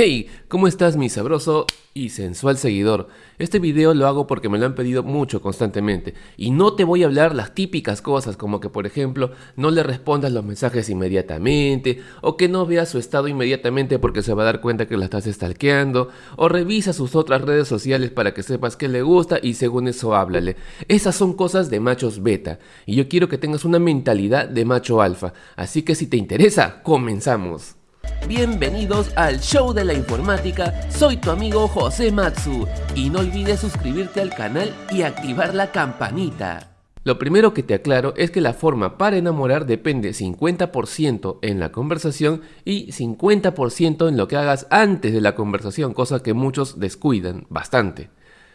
Hey, ¿cómo estás mi sabroso y sensual seguidor? Este video lo hago porque me lo han pedido mucho constantemente y no te voy a hablar las típicas cosas como que por ejemplo no le respondas los mensajes inmediatamente o que no veas su estado inmediatamente porque se va a dar cuenta que la estás stalkeando o revisa sus otras redes sociales para que sepas que le gusta y según eso háblale. Esas son cosas de machos beta y yo quiero que tengas una mentalidad de macho alfa, así que si te interesa, comenzamos. Bienvenidos al show de la informática, soy tu amigo José Matsu y no olvides suscribirte al canal y activar la campanita. Lo primero que te aclaro es que la forma para enamorar depende 50% en la conversación y 50% en lo que hagas antes de la conversación, cosa que muchos descuidan bastante.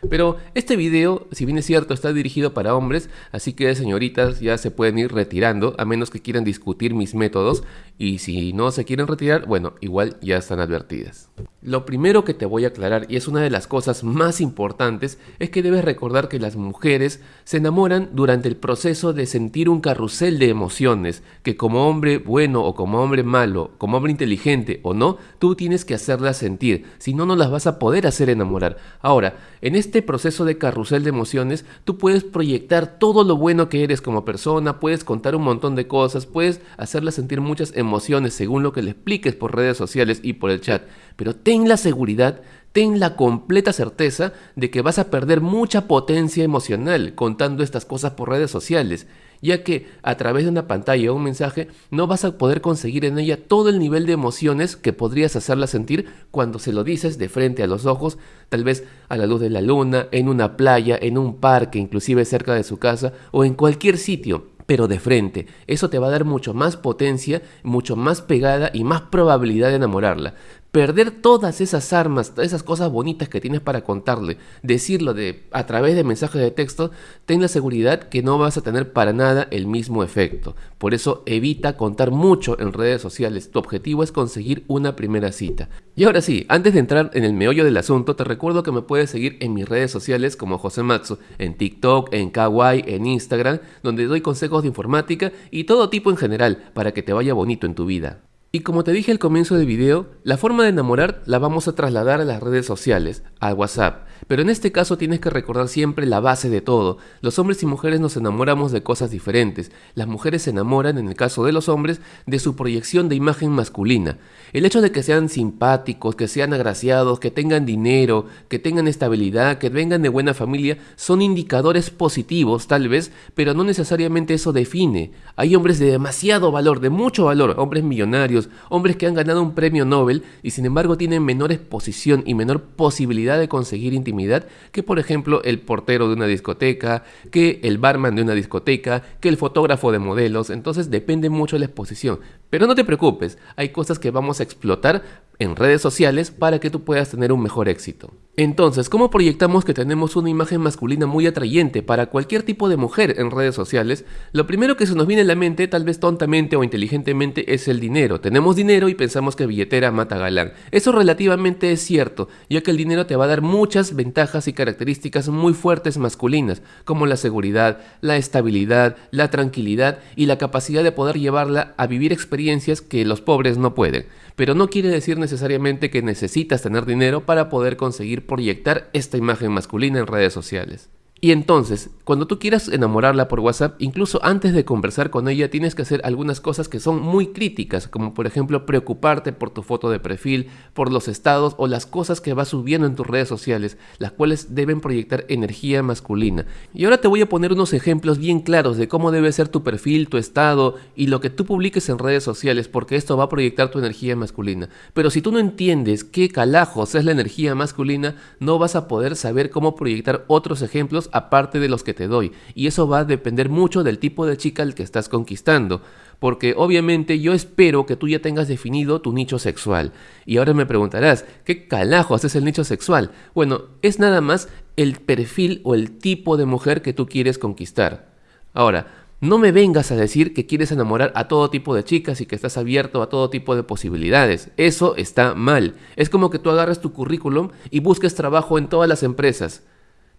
Pero este video, si bien es cierto, está dirigido para hombres, así que señoritas ya se pueden ir retirando, a menos que quieran discutir mis métodos, y si no se quieren retirar, bueno, igual ya están advertidas. Lo primero que te voy a aclarar, y es una de las cosas más importantes, es que debes recordar que las mujeres se enamoran durante el proceso de sentir un carrusel de emociones, que como hombre bueno o como hombre malo, como hombre inteligente o no, tú tienes que hacerlas sentir, si no, no las vas a poder hacer enamorar. Ahora, en este proceso de carrusel de emociones, tú puedes proyectar todo lo bueno que eres como persona, puedes contar un montón de cosas, puedes hacerlas sentir muchas emociones según lo que le expliques por redes sociales y por el chat, pero ten la seguridad, ten la completa certeza de que vas a perder mucha potencia emocional contando estas cosas por redes sociales, ya que a través de una pantalla o un mensaje no vas a poder conseguir en ella todo el nivel de emociones que podrías hacerla sentir cuando se lo dices de frente a los ojos, tal vez a la luz de la luna, en una playa, en un parque, inclusive cerca de su casa o en cualquier sitio pero de frente. Eso te va a dar mucho más potencia, mucho más pegada y más probabilidad de enamorarla perder todas esas armas, todas esas cosas bonitas que tienes para contarle, decirlo de, a través de mensajes de texto, ten la seguridad que no vas a tener para nada el mismo efecto. Por eso evita contar mucho en redes sociales. Tu objetivo es conseguir una primera cita. Y ahora sí, antes de entrar en el meollo del asunto, te recuerdo que me puedes seguir en mis redes sociales como José Matsu, en TikTok, en Kawaii, en Instagram, donde doy consejos de informática y todo tipo en general para que te vaya bonito en tu vida. Y como te dije al comienzo del video, la forma de enamorar la vamos a trasladar a las redes sociales, a WhatsApp. Pero en este caso tienes que recordar siempre la base de todo. Los hombres y mujeres nos enamoramos de cosas diferentes. Las mujeres se enamoran, en el caso de los hombres, de su proyección de imagen masculina. El hecho de que sean simpáticos, que sean agraciados, que tengan dinero, que tengan estabilidad, que vengan de buena familia, son indicadores positivos tal vez, pero no necesariamente eso define. Hay hombres de demasiado valor, de mucho valor, hombres millonarios, hombres que han ganado un premio Nobel y sin embargo tienen menor exposición y menor posibilidad de conseguir intimidad que por ejemplo el portero de una discoteca, que el barman de una discoteca, que el fotógrafo de modelos, entonces depende mucho de la exposición. Pero no te preocupes, hay cosas que vamos a explotar en redes sociales para que tú puedas tener un mejor éxito. Entonces, ¿cómo proyectamos que tenemos una imagen masculina muy atrayente para cualquier tipo de mujer en redes sociales? Lo primero que se nos viene a la mente, tal vez tontamente o inteligentemente, es el dinero. Tenemos dinero y pensamos que billetera mata galán. Eso relativamente es cierto, ya que el dinero te va a dar muchas ventajas y características muy fuertes masculinas, como la seguridad, la estabilidad, la tranquilidad y la capacidad de poder llevarla a vivir experiencias que los pobres no pueden. Pero no quiere decir necesariamente que necesitas tener dinero para poder conseguir proyectar esta imagen masculina en redes sociales. Y entonces, cuando tú quieras enamorarla por WhatsApp, incluso antes de conversar con ella, tienes que hacer algunas cosas que son muy críticas, como por ejemplo preocuparte por tu foto de perfil, por los estados o las cosas que vas subiendo en tus redes sociales, las cuales deben proyectar energía masculina. Y ahora te voy a poner unos ejemplos bien claros de cómo debe ser tu perfil, tu estado y lo que tú publiques en redes sociales, porque esto va a proyectar tu energía masculina. Pero si tú no entiendes qué calajos es la energía masculina, no vas a poder saber cómo proyectar otros ejemplos aparte de los que te doy. Y eso va a depender mucho del tipo de chica al que estás conquistando. Porque obviamente yo espero que tú ya tengas definido tu nicho sexual. Y ahora me preguntarás, ¿qué calajos es el nicho sexual? Bueno, es nada más el perfil o el tipo de mujer que tú quieres conquistar. Ahora, no me vengas a decir que quieres enamorar a todo tipo de chicas y que estás abierto a todo tipo de posibilidades. Eso está mal. Es como que tú agarres tu currículum y busques trabajo en todas las empresas.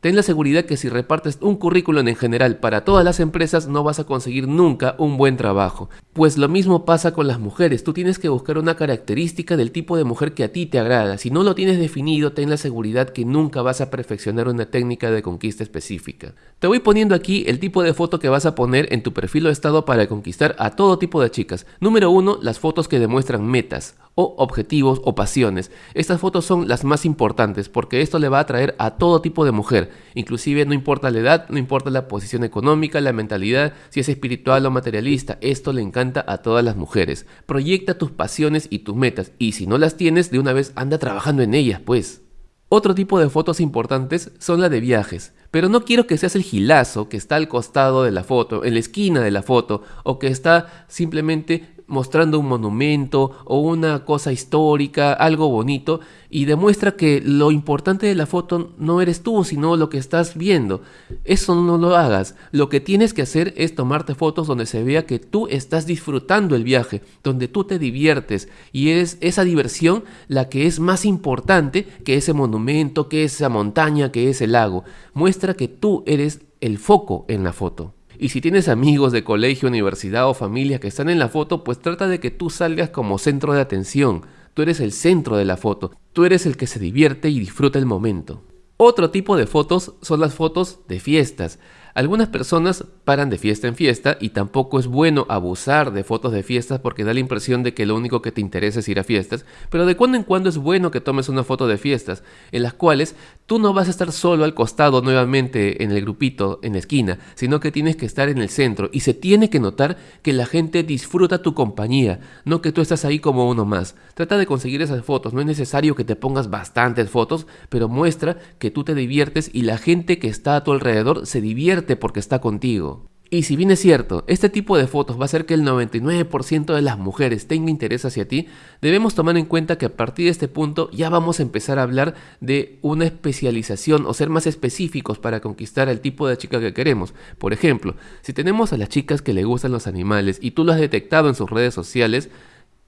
Ten la seguridad que si repartes un currículum en general para todas las empresas no vas a conseguir nunca un buen trabajo. Pues lo mismo pasa con las mujeres, tú tienes que buscar una característica del tipo de mujer que a ti te agrada. Si no lo tienes definido, ten la seguridad que nunca vas a perfeccionar una técnica de conquista específica. Te voy poniendo aquí el tipo de foto que vas a poner en tu perfil o estado para conquistar a todo tipo de chicas. Número 1, las fotos que demuestran metas o objetivos o pasiones. Estas fotos son las más importantes porque esto le va a atraer a todo tipo de mujer, inclusive no importa la edad, no importa la posición económica, la mentalidad, si es espiritual o materialista, esto le encanta a todas las mujeres. Proyecta tus pasiones y tus metas y si no las tienes, de una vez anda trabajando en ellas, pues. Otro tipo de fotos importantes son las de viajes, pero no quiero que seas el gilazo que está al costado de la foto, en la esquina de la foto, o que está simplemente mostrando un monumento o una cosa histórica, algo bonito, y demuestra que lo importante de la foto no eres tú, sino lo que estás viendo. Eso no lo hagas. Lo que tienes que hacer es tomarte fotos donde se vea que tú estás disfrutando el viaje, donde tú te diviertes, y es esa diversión la que es más importante que ese monumento, que esa montaña, que ese lago. Muestra que tú eres el foco en la foto. Y si tienes amigos de colegio, universidad o familia que están en la foto, pues trata de que tú salgas como centro de atención. Tú eres el centro de la foto. Tú eres el que se divierte y disfruta el momento. Otro tipo de fotos son las fotos de fiestas. Algunas personas paran de fiesta en fiesta y tampoco es bueno abusar de fotos de fiestas porque da la impresión de que lo único que te interesa es ir a fiestas, pero de cuando en cuando es bueno que tomes una foto de fiestas en las cuales tú no vas a estar solo al costado nuevamente en el grupito en la esquina, sino que tienes que estar en el centro y se tiene que notar que la gente disfruta tu compañía, no que tú estás ahí como uno más. Trata de conseguir esas fotos, no es necesario que te pongas bastantes fotos, pero muestra que tú te diviertes y la gente que está a tu alrededor se divierte porque está contigo. Y si bien es cierto, este tipo de fotos va a hacer que el 99% de las mujeres tenga interés hacia ti, debemos tomar en cuenta que a partir de este punto ya vamos a empezar a hablar de una especialización o ser más específicos para conquistar el tipo de chica que queremos. Por ejemplo, si tenemos a las chicas que le gustan los animales y tú lo has detectado en sus redes sociales,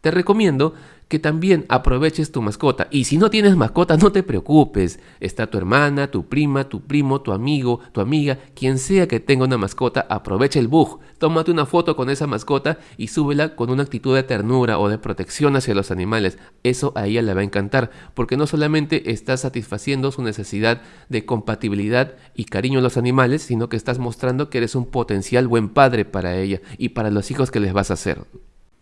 te recomiendo que también aproveches tu mascota. Y si no tienes mascota, no te preocupes. Está tu hermana, tu prima, tu primo, tu amigo, tu amiga, quien sea que tenga una mascota, aprovecha el bug. Tómate una foto con esa mascota y súbela con una actitud de ternura o de protección hacia los animales. Eso a ella le va a encantar, porque no solamente estás satisfaciendo su necesidad de compatibilidad y cariño a los animales, sino que estás mostrando que eres un potencial buen padre para ella y para los hijos que les vas a hacer.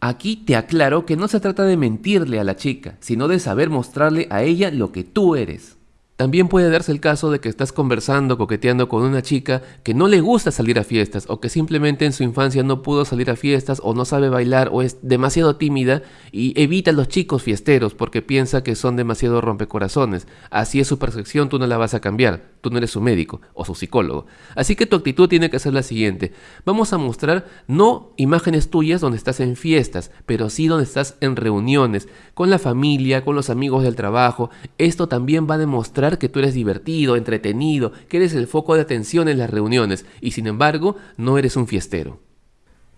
Aquí te aclaro que no se trata de mentirle a la chica, sino de saber mostrarle a ella lo que tú eres. También puede darse el caso de que estás conversando, coqueteando con una chica que no le gusta salir a fiestas o que simplemente en su infancia no pudo salir a fiestas o no sabe bailar o es demasiado tímida y evita a los chicos fiesteros porque piensa que son demasiado rompecorazones. Así es su percepción, tú no la vas a cambiar, tú no eres su médico o su psicólogo. Así que tu actitud tiene que ser la siguiente. Vamos a mostrar no imágenes tuyas donde estás en fiestas, pero sí donde estás en reuniones, con la familia, con los amigos del trabajo. Esto también va a demostrar que tú eres divertido, entretenido, que eres el foco de atención en las reuniones y sin embargo no eres un fiestero.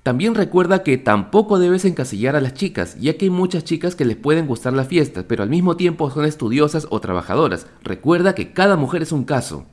También recuerda que tampoco debes encasillar a las chicas, ya que hay muchas chicas que les pueden gustar las fiestas, pero al mismo tiempo son estudiosas o trabajadoras. Recuerda que cada mujer es un caso.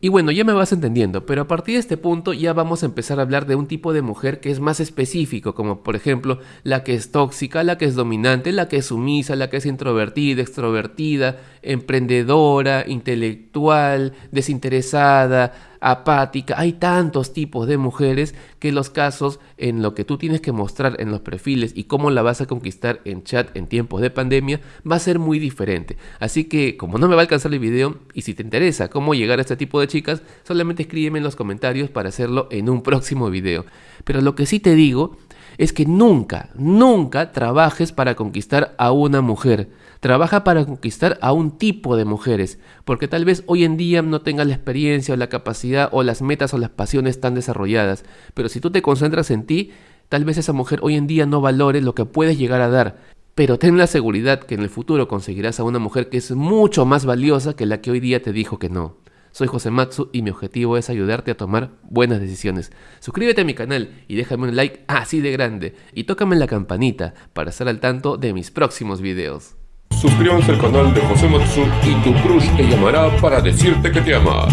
Y bueno, ya me vas entendiendo, pero a partir de este punto ya vamos a empezar a hablar de un tipo de mujer que es más específico, como por ejemplo la que es tóxica, la que es dominante, la que es sumisa, la que es introvertida, extrovertida, emprendedora, intelectual, desinteresada, apática. Hay tantos tipos de mujeres que los casos en lo que tú tienes que mostrar en los perfiles y cómo la vas a conquistar en chat en tiempos de pandemia va a ser muy diferente. Así que como no me va a alcanzar el video y si te interesa cómo llegar a este tipo de chicas, solamente escríbeme en los comentarios para hacerlo en un próximo video. Pero lo que sí te digo es que nunca, nunca trabajes para conquistar a una mujer. Trabaja para conquistar a un tipo de mujeres, porque tal vez hoy en día no tengas la experiencia o la capacidad o las metas o las pasiones tan desarrolladas, pero si tú te concentras en ti, tal vez esa mujer hoy en día no valore lo que puedes llegar a dar. Pero ten la seguridad que en el futuro conseguirás a una mujer que es mucho más valiosa que la que hoy día te dijo que no. Soy José Matsu y mi objetivo es ayudarte a tomar buenas decisiones. Suscríbete a mi canal y déjame un like así de grande y tócame la campanita para estar al tanto de mis próximos videos. Suscríbanse al canal de José Matsu y tu crush te llamará para decirte que te ama.